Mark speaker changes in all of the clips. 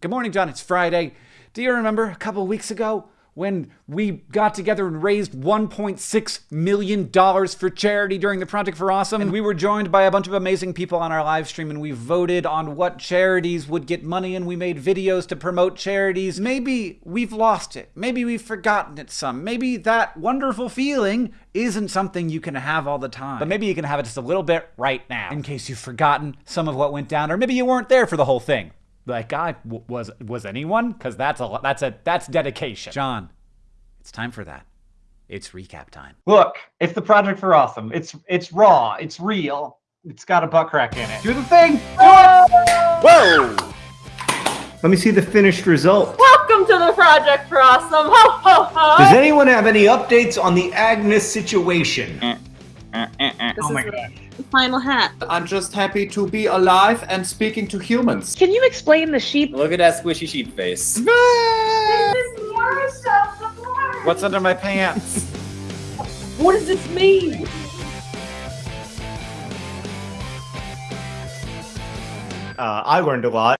Speaker 1: Good morning, John. It's Friday. Do you remember a couple weeks ago when we got together and raised $1.6 million for charity during the Project for Awesome? And we were joined by a bunch of amazing people on our live stream, and we voted on what charities would get money, and we made videos to promote charities. Maybe we've lost it. Maybe we've forgotten it some. Maybe that wonderful feeling isn't something you can have all the time. But maybe you can have it just a little bit right now, in case you've forgotten some of what went down, or maybe you weren't there for the whole thing like I was was anyone because that's a that's a that's dedication. John, it's time for that. It's recap time.
Speaker 2: Look, it's the Project for Awesome. It's it's raw. It's real. It's got a butt crack in it. Do the thing. Do it.
Speaker 1: Whoa!
Speaker 3: Let me see the finished result.
Speaker 4: Welcome to the Project for Awesome. Ho ho ho!
Speaker 3: Does anyone have any updates on the Agnes situation?
Speaker 4: Eh, This
Speaker 2: Oh my
Speaker 4: is
Speaker 2: gosh.
Speaker 4: the final hat.
Speaker 5: I'm just happy to be alive and speaking to humans.
Speaker 6: Can you explain the sheep?
Speaker 7: Look at that squishy sheep face.
Speaker 2: What's under my pants?
Speaker 6: What does this mean?
Speaker 3: Uh, I learned a lot.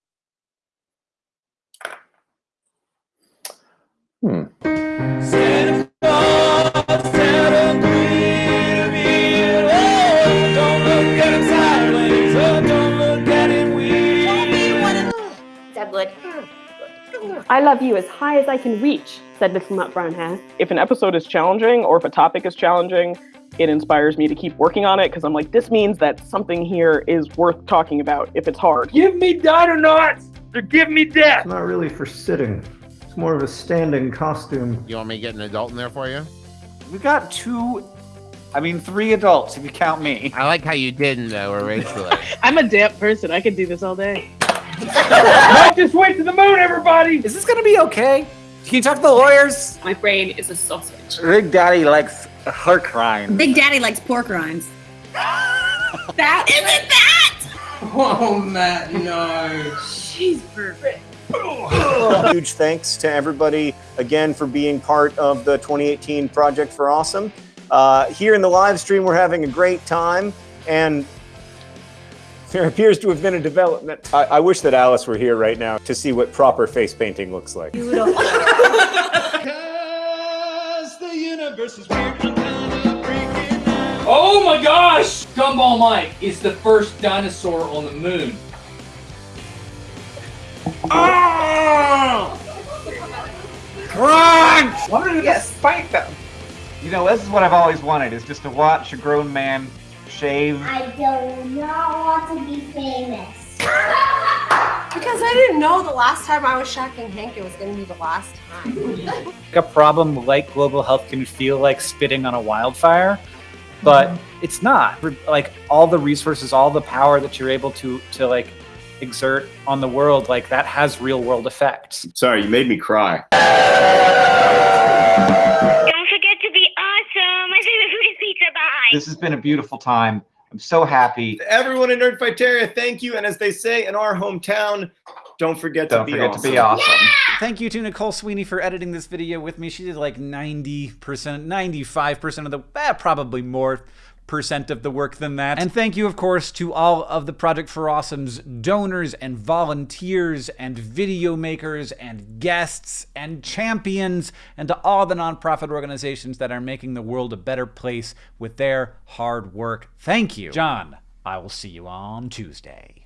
Speaker 4: Deadwood.
Speaker 8: I love you as high as I can reach, said Little Nutbrown Hare.
Speaker 6: If an episode is challenging or if a topic is challenging, it inspires me to keep working on it because I'm like, this means that something here is worth talking about if it's hard.
Speaker 9: Give me Dinonuts or give me death.
Speaker 3: It's not really for sitting. It's more of a standing costume.
Speaker 7: You want me to get an adult in there for you?
Speaker 2: We got two. I mean, three adults if you count me.
Speaker 7: I like how you didn't though, originally.
Speaker 6: I'm a damp person. I could do this all day.
Speaker 9: Not just wait to the moon, everybody.
Speaker 2: Is this gonna be okay? Can you talk to the lawyers?
Speaker 4: My brain is a sausage.
Speaker 2: Big Daddy likes her crying.
Speaker 10: Big Daddy likes pork rinds.
Speaker 4: That isn't that!
Speaker 5: Oh, Matt, no.
Speaker 4: She's perfect.
Speaker 11: Huge thanks to everybody again for being part of the 2018 Project for Awesome. Uh, here in the live stream, we're having a great time, and there appears to have been a development. I, I wish that Alice were here right now to see what proper face painting looks like.
Speaker 9: Oh my gosh! Gumball Mike is the first dinosaur on the moon. Ah!
Speaker 2: Crunch! Why don't you just fight them? You know, this is what I've always wanted: is just to watch a grown man shave.
Speaker 10: I do not want to be famous.
Speaker 4: Because I didn't know the last time I was shocking Hank, it was going to be the last time.
Speaker 2: a problem like global health can feel like spitting on a wildfire, but mm-hmm. it's not. Like all the resources, all the power that you're able to to like exert on the world, like that has real world effects.
Speaker 3: Sorry, you made me cry.
Speaker 2: This has been a beautiful time. I'm so happy.
Speaker 11: Everyone in Nerdfighteria, thank you. And as they say in our hometown, don't forget
Speaker 2: Don't
Speaker 11: to be
Speaker 2: forget
Speaker 11: awesome.
Speaker 2: to be awesome.
Speaker 1: Thank you to Nicole Sweeney for editing this video with me. She did like 90%, 95% of the, eh, probably more percent of the work than that. And thank you, of course, to all of the Project for Awesome's donors and volunteers and video makers and guests and champions and to all the nonprofit organizations that are making the world a better place with their hard work. Thank you. John, I will see you on Tuesday.